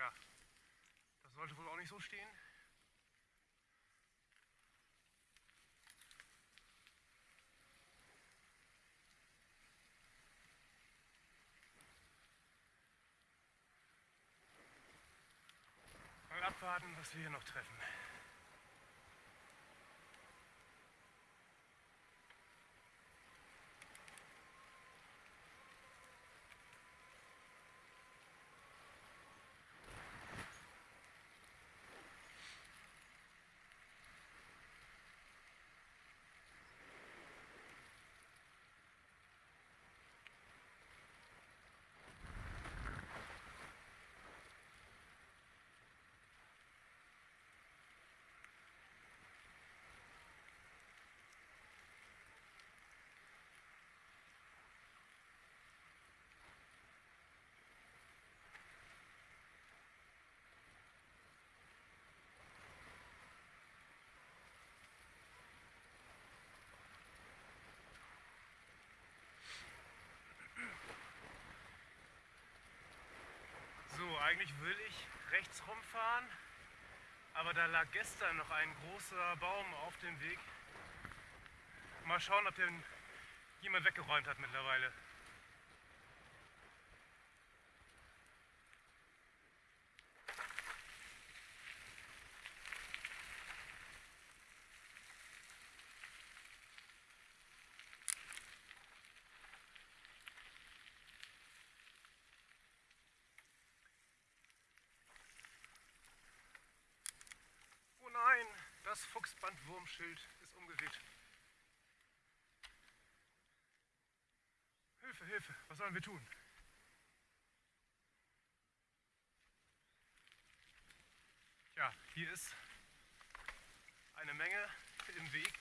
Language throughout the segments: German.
Ja, das sollte wohl auch nicht so stehen. Mal abwarten, was wir hier noch treffen. So, eigentlich will ich rechts rumfahren, aber da lag gestern noch ein großer Baum auf dem Weg. Mal schauen, ob den jemand weggeräumt hat mittlerweile. Oh nein, das Fuchsbandwurmschild ist umgeweht. Hilfe, Hilfe, was sollen wir tun? Ja, hier ist eine Menge im Weg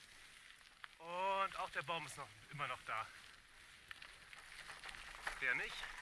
und auch der Baum ist noch immer noch da. Der nicht.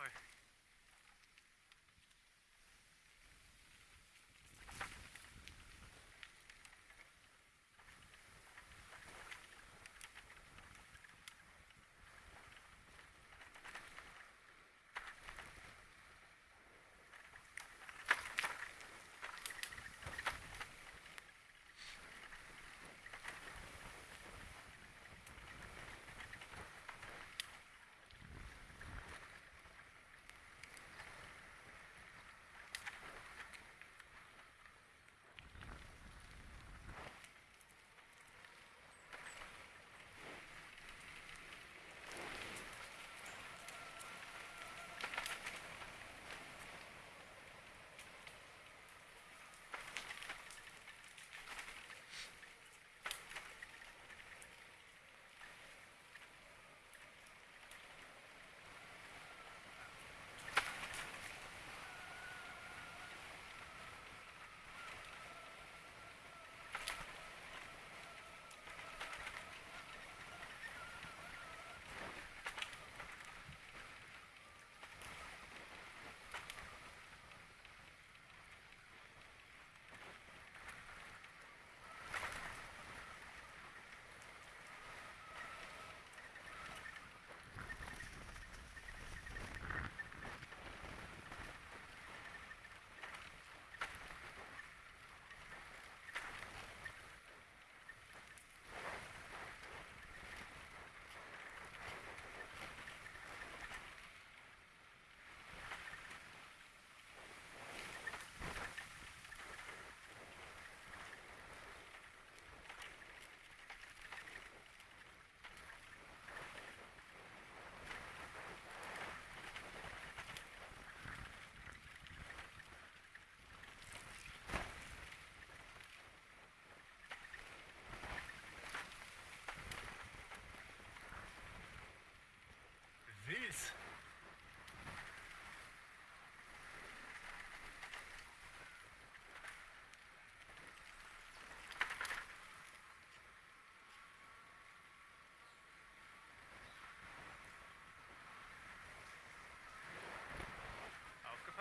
Oh,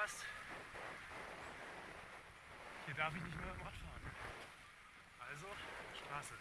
Aufgepasst. Hier darf ich nicht mehr mit dem Rad fahren. Also Straße.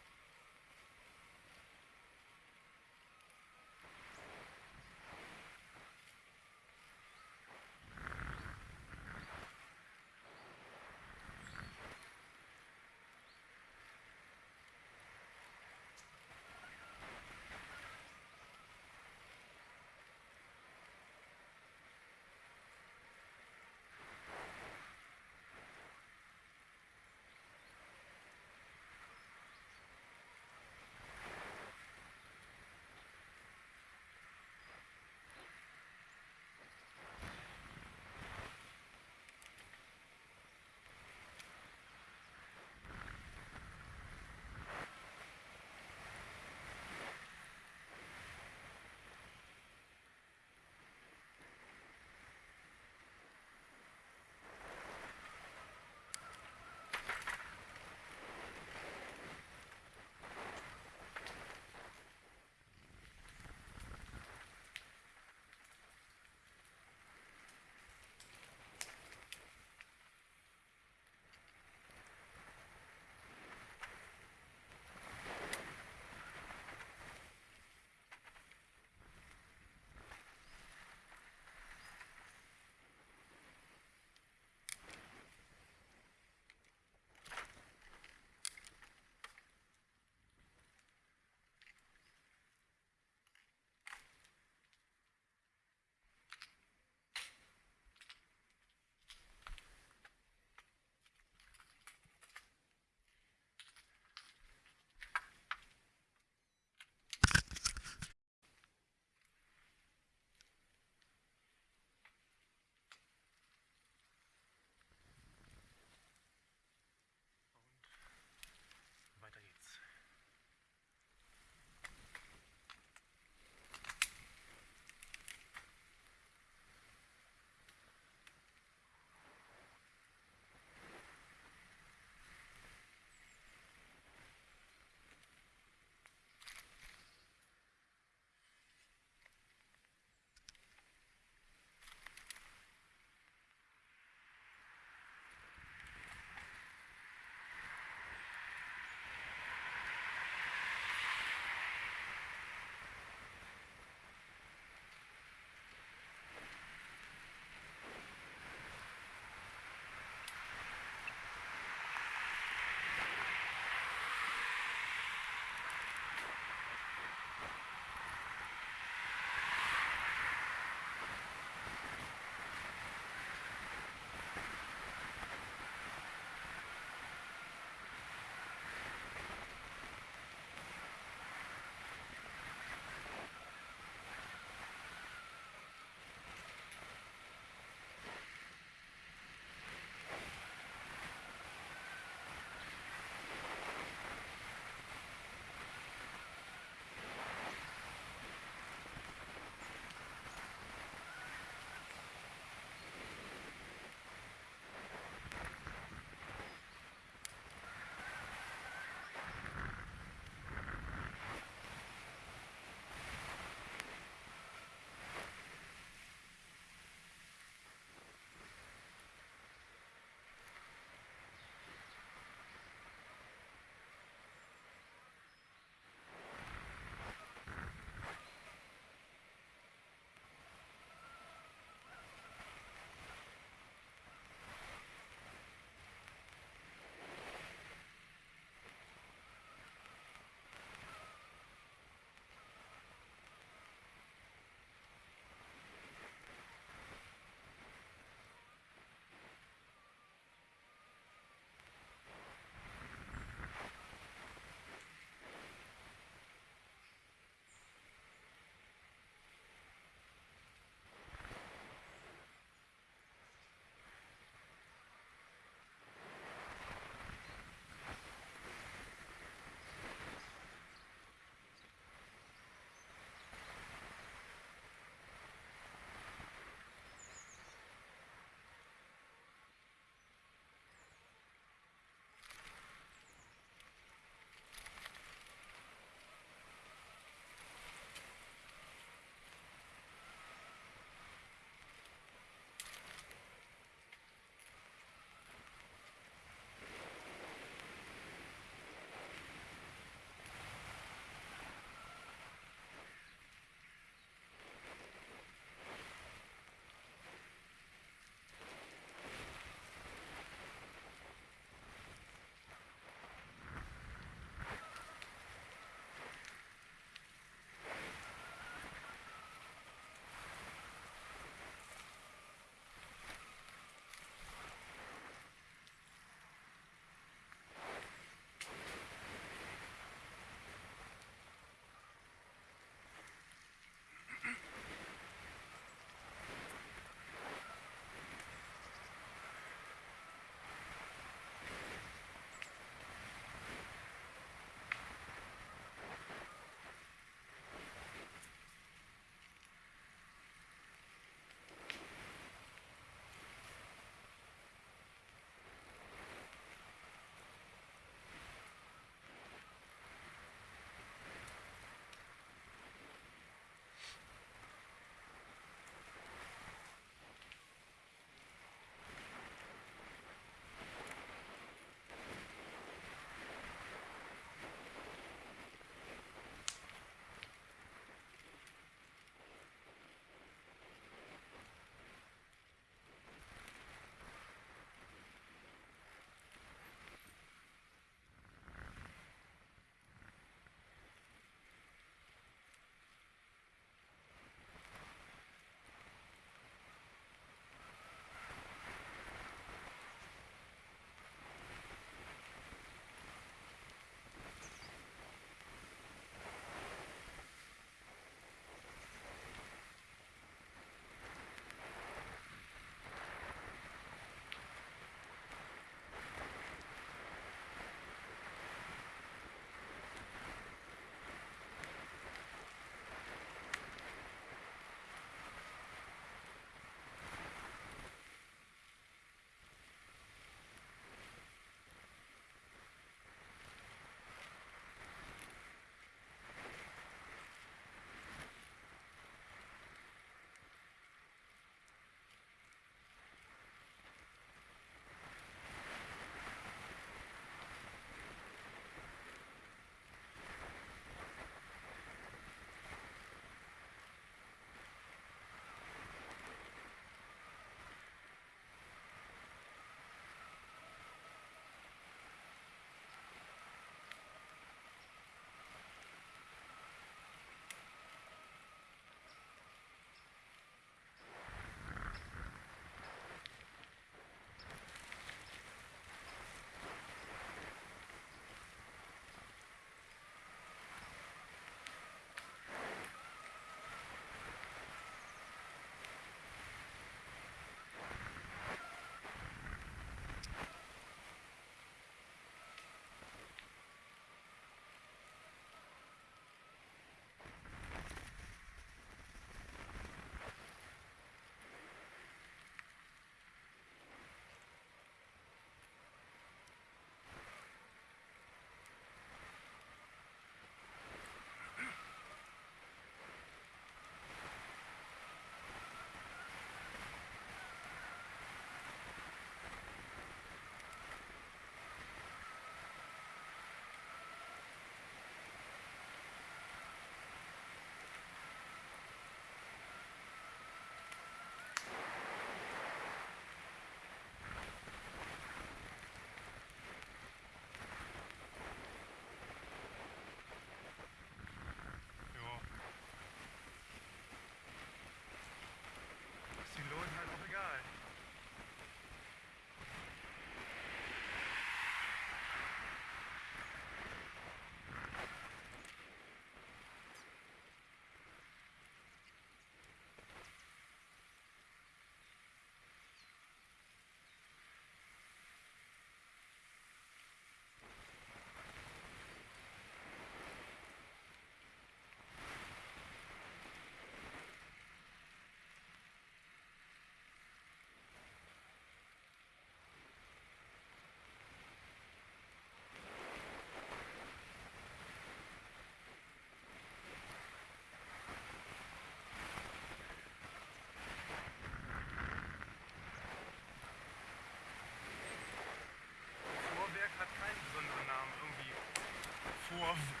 love.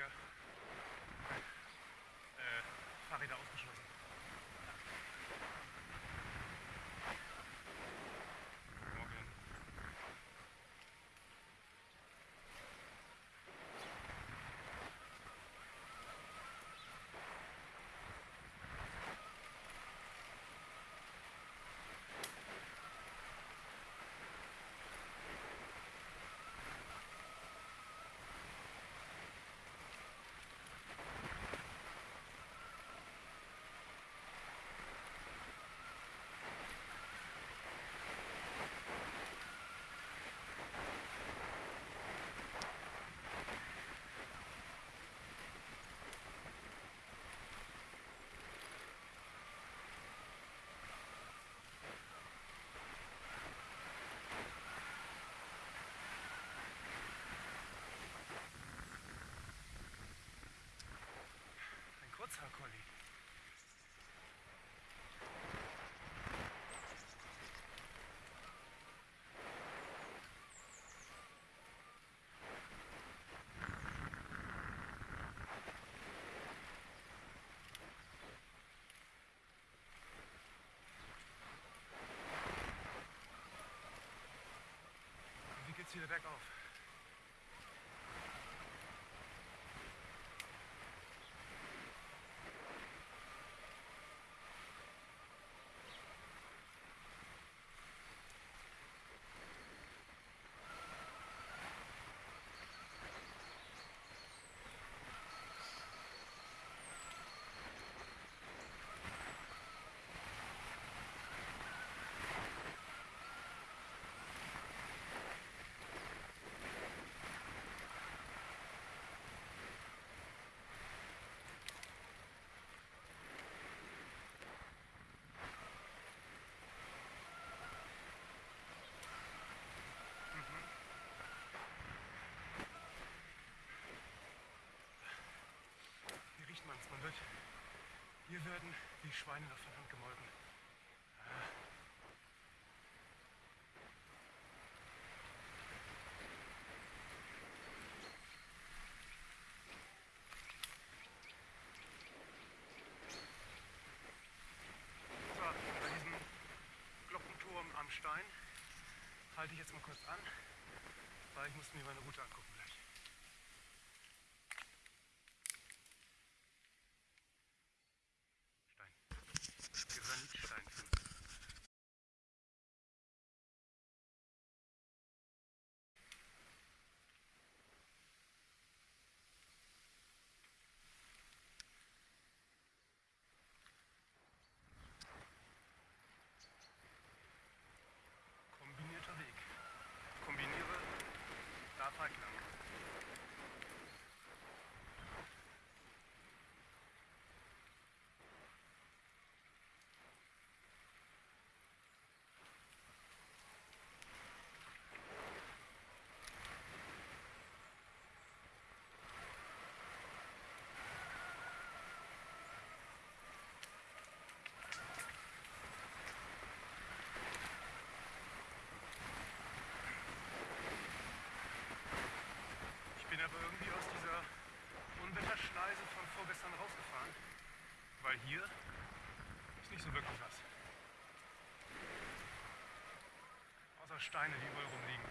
Hier Und wie geht's wieder bergauf? Hier riecht man es. Man wird. Hier werden die Schweine noch von Hand gemolken. So, bei diesem Glockenturm am Stein halte ich jetzt mal kurz an, weil ich muss mir meine Route angucken gleich. Stein. Granitstein. Kombinierter Weg. Kombiniere, da fahr ich lang. Ich bin aber irgendwie aus dieser Unwetterschneise von vorgestern rausgefahren, weil hier ist nicht so wirklich was. Außer Steine, die überall rumliegen.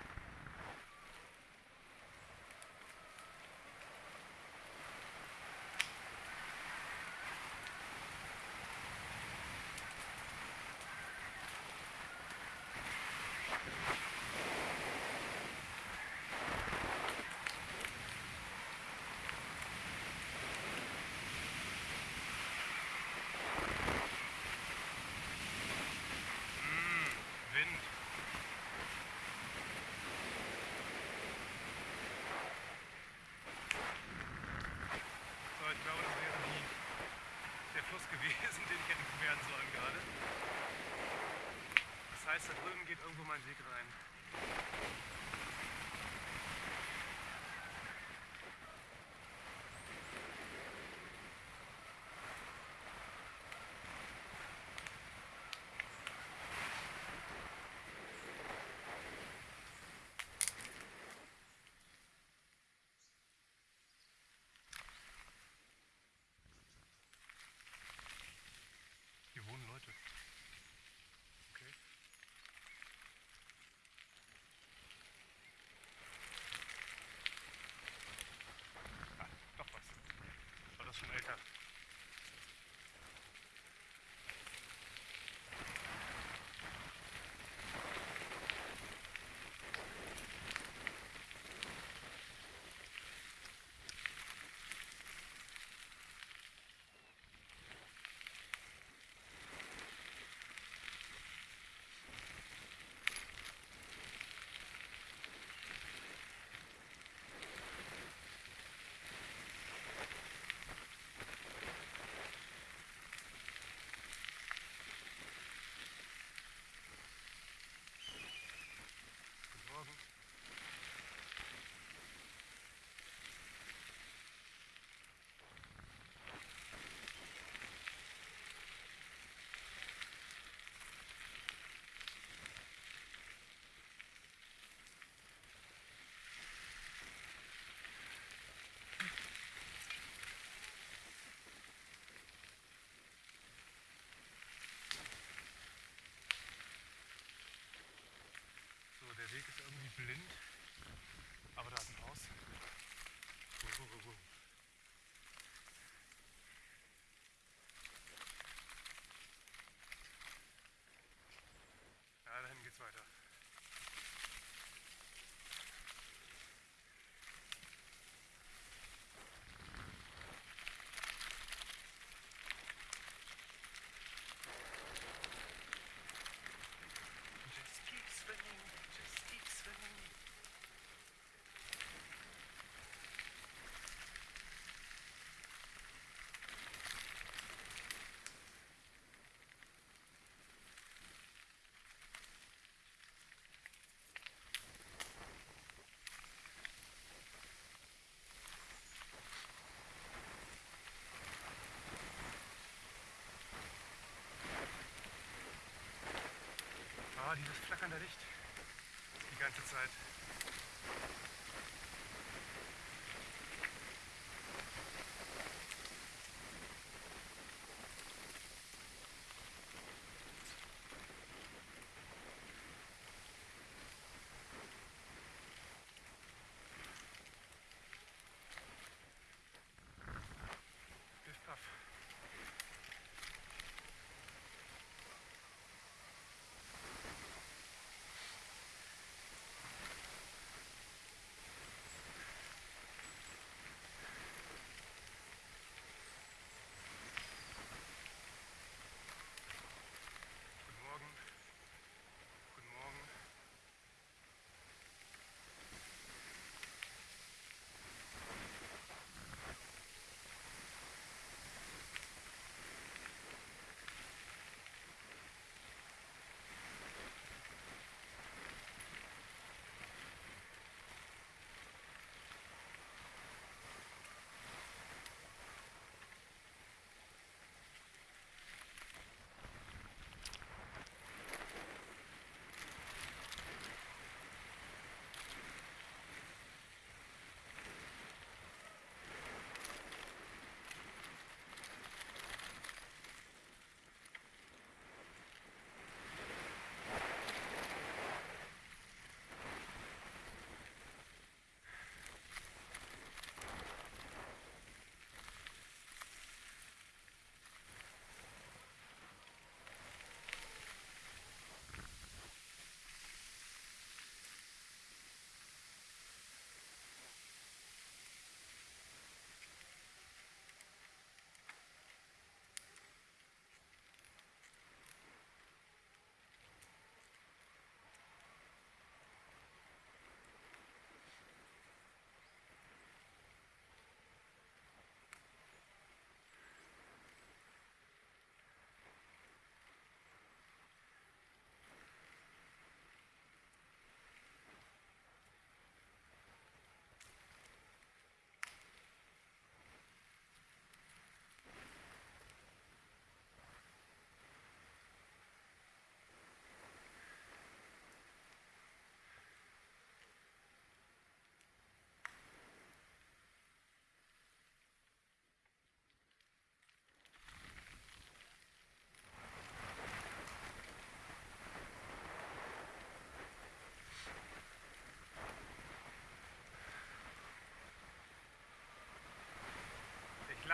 Wind. So, ich glaube, das wäre die, der Fluss gewesen, den ich hätte bewerten sollen gerade. Heißt, da drüben geht irgendwo mein Weg rein. das schon. Blind. Dieses flackernde Licht. Die ganze Zeit.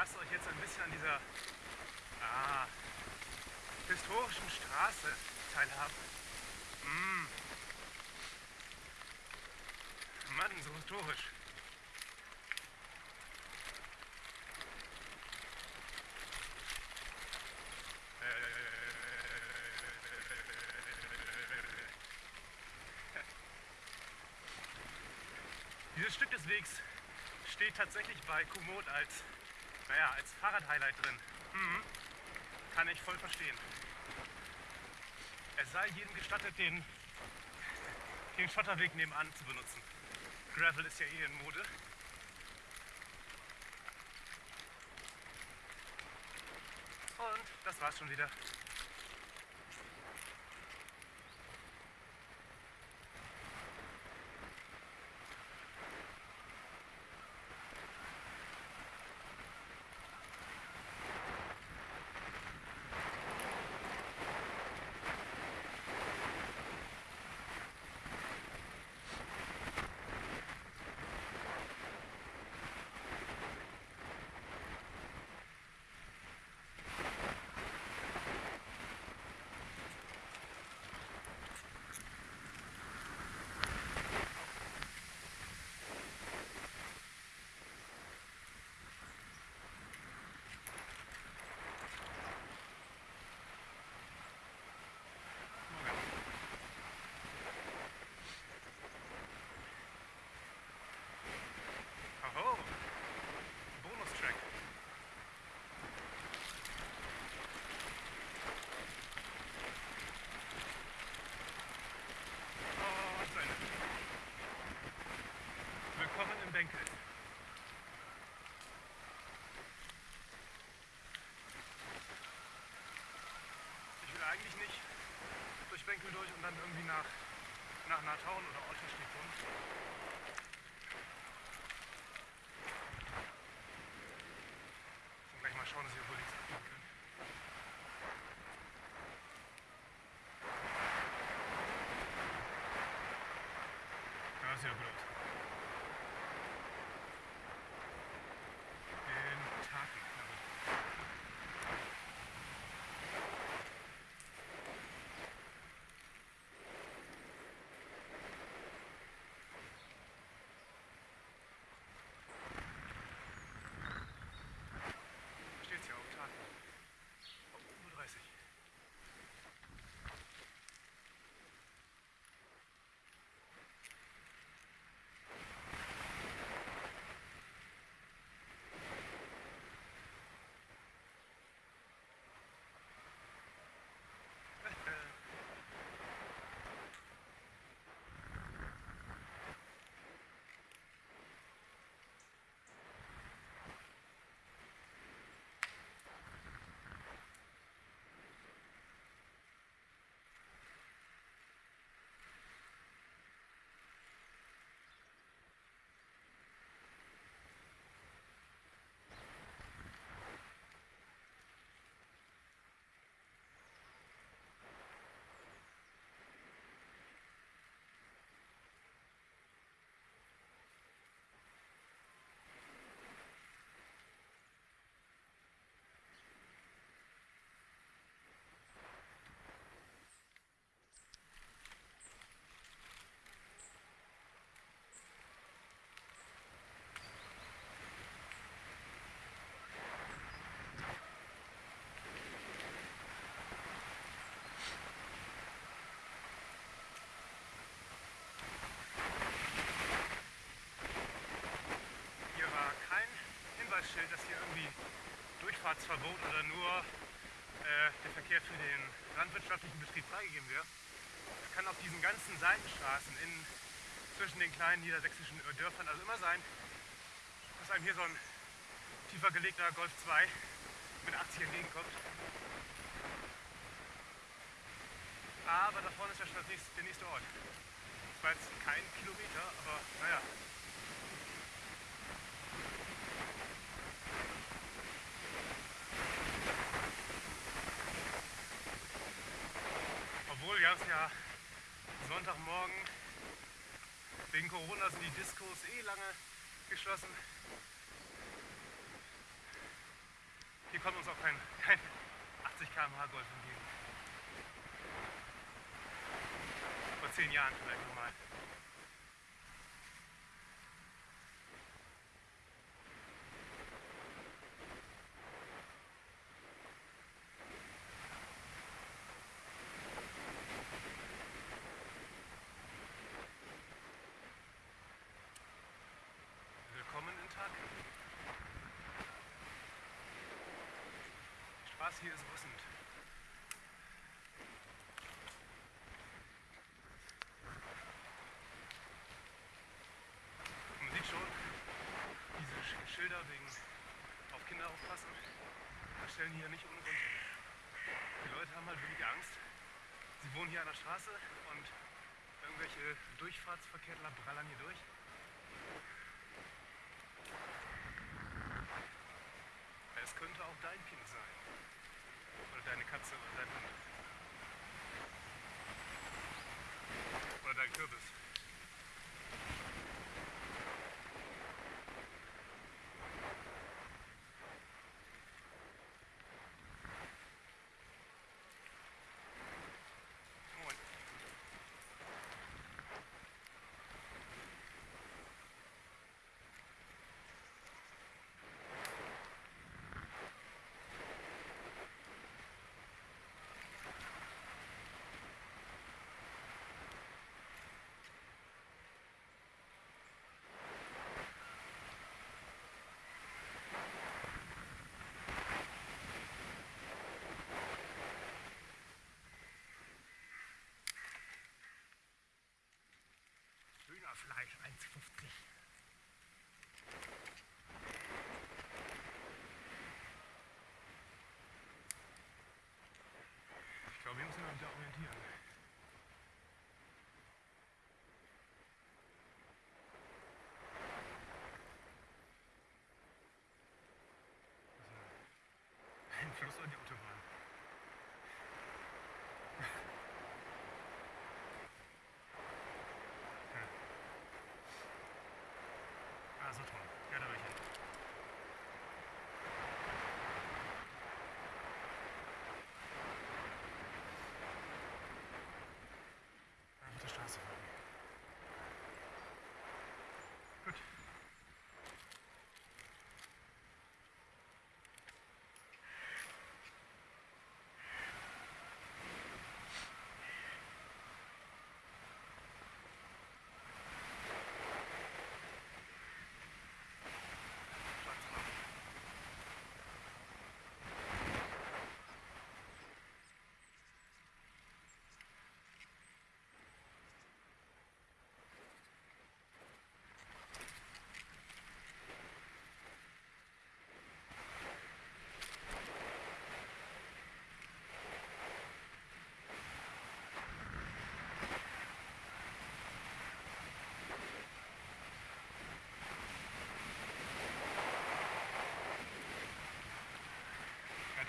Ich lasse euch jetzt ein bisschen an dieser ah, historischen Straße teilhaben. Mm. Mann, so historisch. Dieses Stück des Wegs steht tatsächlich bei Komoot als, naja, als Fahrradhighlight drin. Mhm. Kann ich voll verstehen. Es sei jedem gestattet, den, den Schotterweg nebenan zu benutzen. Gravel ist ja eh in Mode. Und das war's schon wieder. Durch und dann irgendwie nach, nach Natauen oder Otterstedt Hinweisschild, dass hier irgendwie Durchfahrtsverbot oder nur äh, der Verkehr für den landwirtschaftlichen Betrieb freigegeben wird. Es kann auf diesen ganzen Seitenstraßen in, zwischen den kleinen niedersächsischen Dörfern also immer sein, dass einem hier so ein tiefer gelegter Golf 2 mit 80 entgegenkommt. Aber da vorne ist ja schon nächste, der nächste Ort. War jetzt kein Kilometer, aber naja. Wir haben es ja Sonntagmorgen wegen Corona sind die Diskos eh lange geschlossen. Hier kommt uns auch kein, kein 80 km/h Golf entgegen. Vor zehn Jahren vielleicht nochmal. Willkommen in Tag. Straße hier ist rüssend. Man sieht schon, diese Sch- Schilder wegen auf Kinder aufpassen, das stellen hier nicht ohne Grund. Die Leute haben halt wirklich Angst. Sie wohnen hier an der Straße und irgendwelche Durchfahrtsverkehrler brallern hier durch. Es könnte auch dein Kind sein. Deine Katze oder dein Hund. Oder dein Kürbis. Fleisch 1,50. Ich glaube, wir müssen uns da orientieren. Also, ein Fluss an die Autobahn.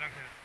Okay.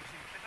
buenísimo.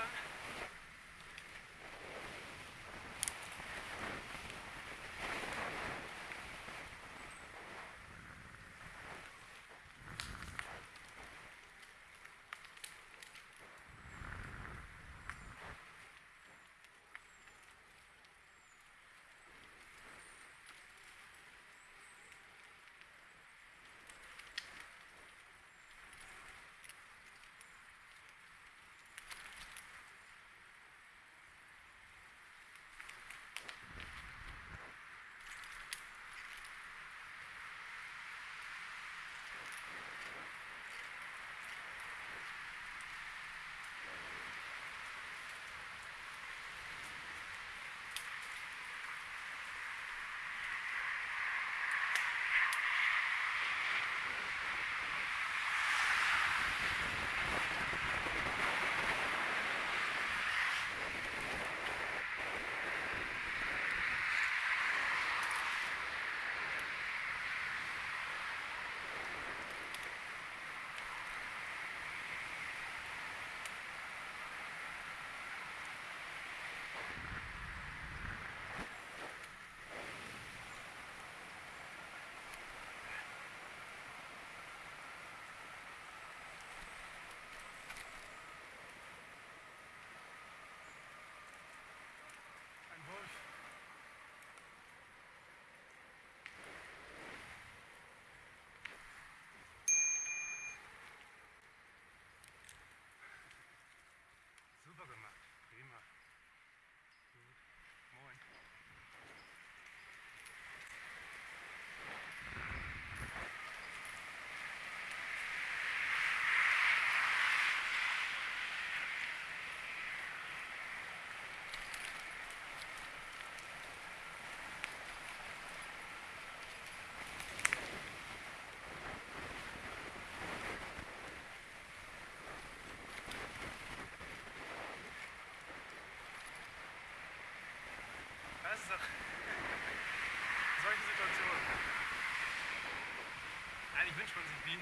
Man sich wie.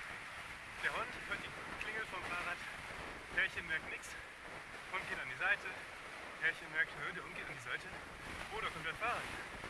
Der Hund hört die Klingel vom Fahrrad, Pärchen merkt nichts, Hund geht an die Seite, Pärchen merkt, der Hund geht an die Seite, da kommt ein Fahrrad.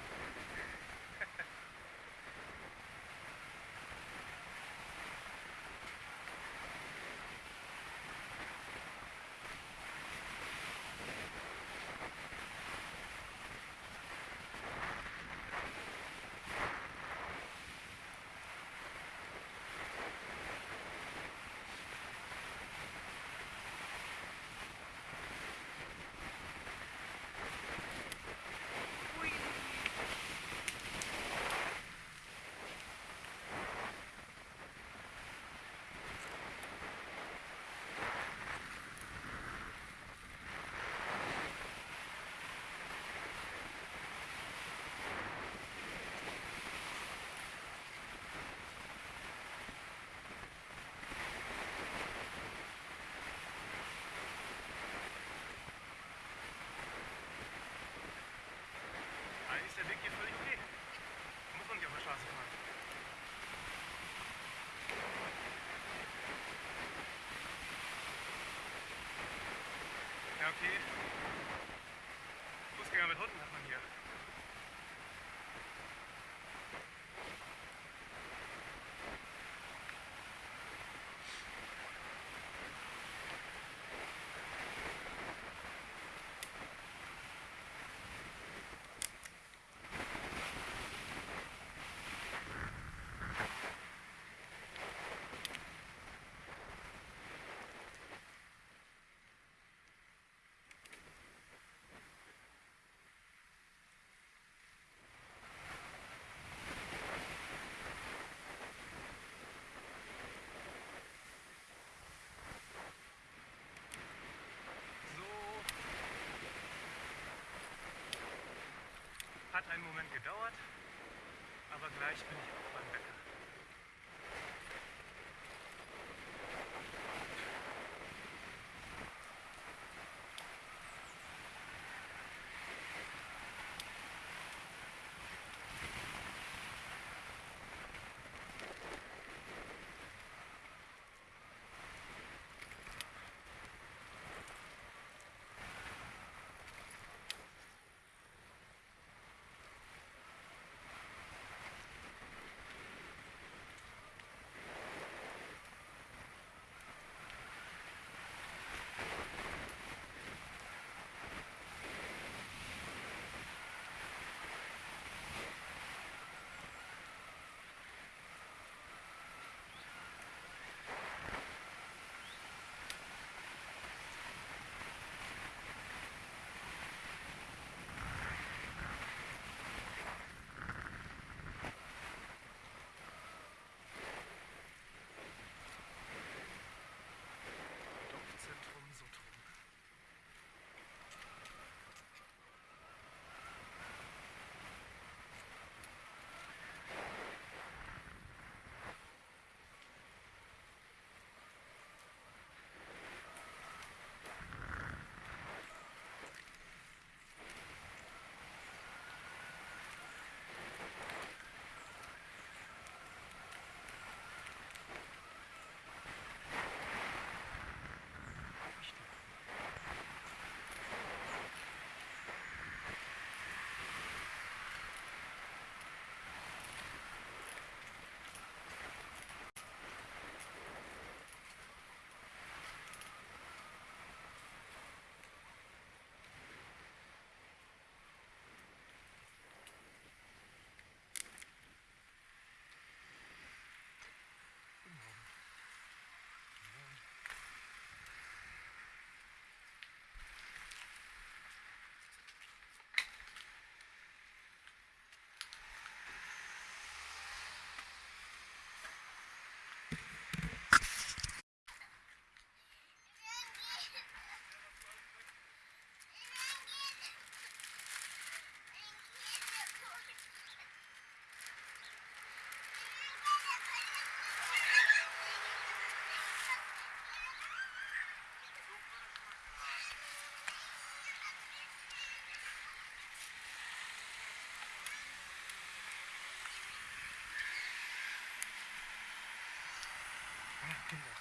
Ist der Weg hier völlig okay. Muss man nicht auf der Straße fahren. Ja, okay. Fußgänger mit Hunden hat man hier. So. Hat einen Moment gedauert, aber gleich bin ich Amen.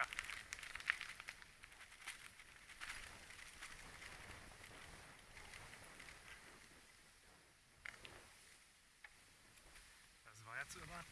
weiter. Das war jetzt immer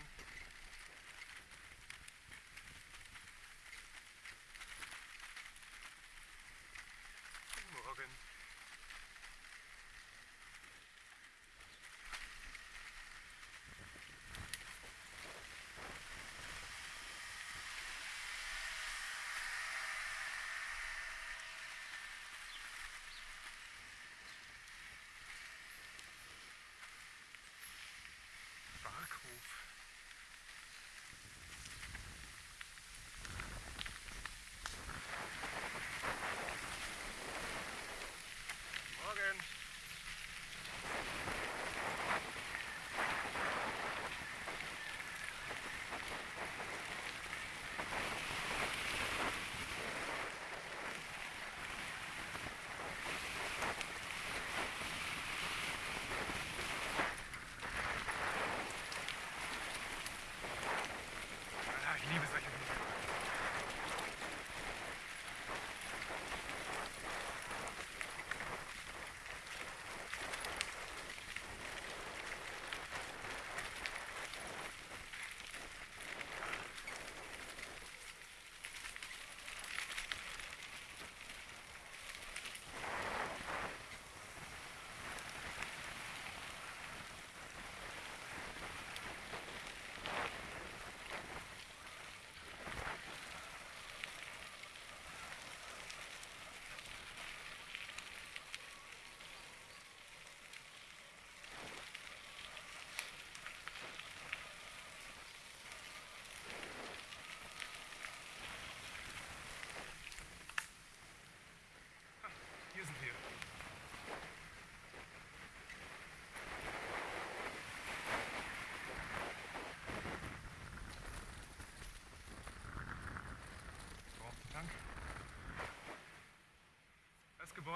time.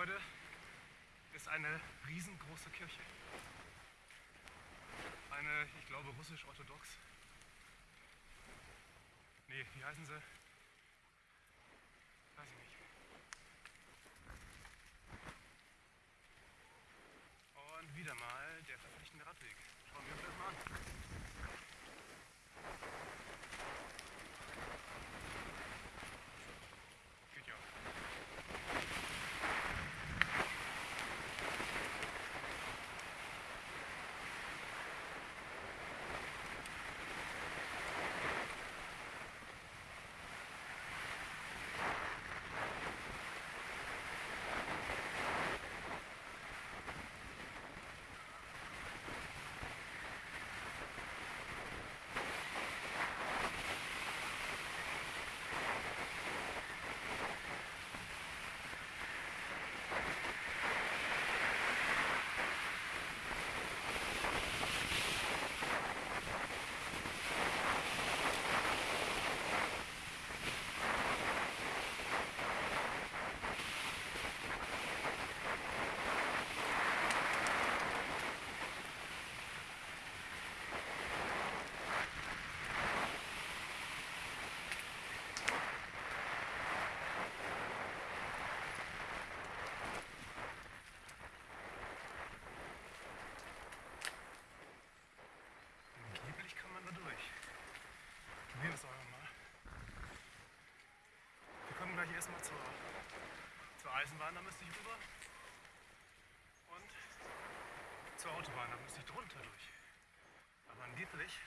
Gebäude ist eine riesengroße Kirche. Eine, ich glaube, russisch-orthodox. Nee, wie heißen sie? Erstmal zur, zur Eisenbahn, da müsste ich rüber. Und zur Autobahn, da müsste ich drunter durch. Aber angeblich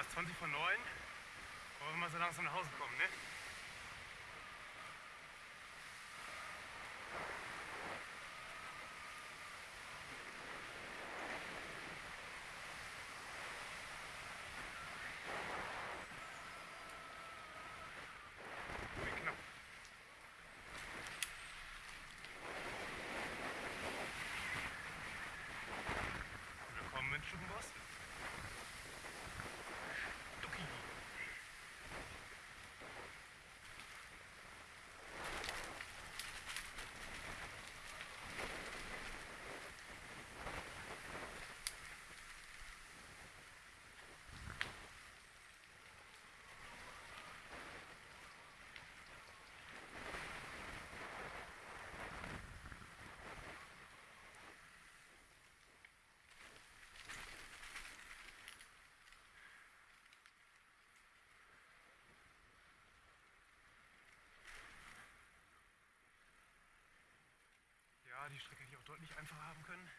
So, es ist 20 vor 9. Wollen wir mal so langsam nach Hause kommen, ne? Wie knapp. Willkommen in Stubenboss. Ducky. Ja, auch deutlich einfacher haben können.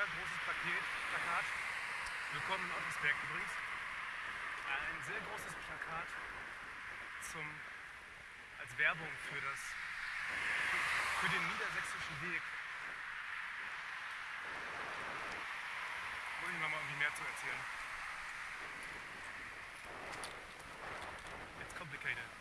Hier, Plakat. Willkommen in Ottersberg übrigens. Ein sehr großes Plakat zum, als Werbung für, das, für den niedersächsischen Weg. Muss ich mal irgendwie mehr zu erzählen. It's complicated.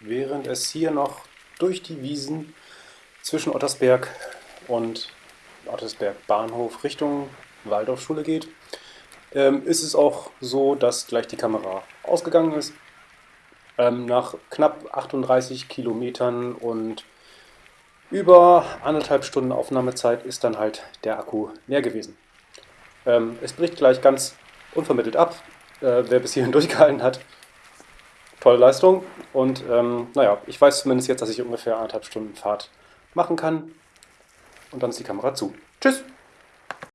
Während es hier noch durch die Wiesen zwischen Ottersberg und Ottersberg Bahnhof Richtung Waldorfschule geht, ähm, ist es auch so, dass gleich die Kamera ausgegangen ist. Ähm, nach knapp 38 Kilometern und über anderthalb Stunden Aufnahmezeit ist dann halt der Akku leer gewesen. Ähm, es bricht gleich ganz unvermittelt ab. Äh, wer bis hierhin durchgehalten hat, tolle Leistung. Und ähm, naja, ich weiß zumindest jetzt, dass ich ungefähr anderthalb Stunden Fahrt machen kann. Und dann ist die Kamera zu. Tschüss!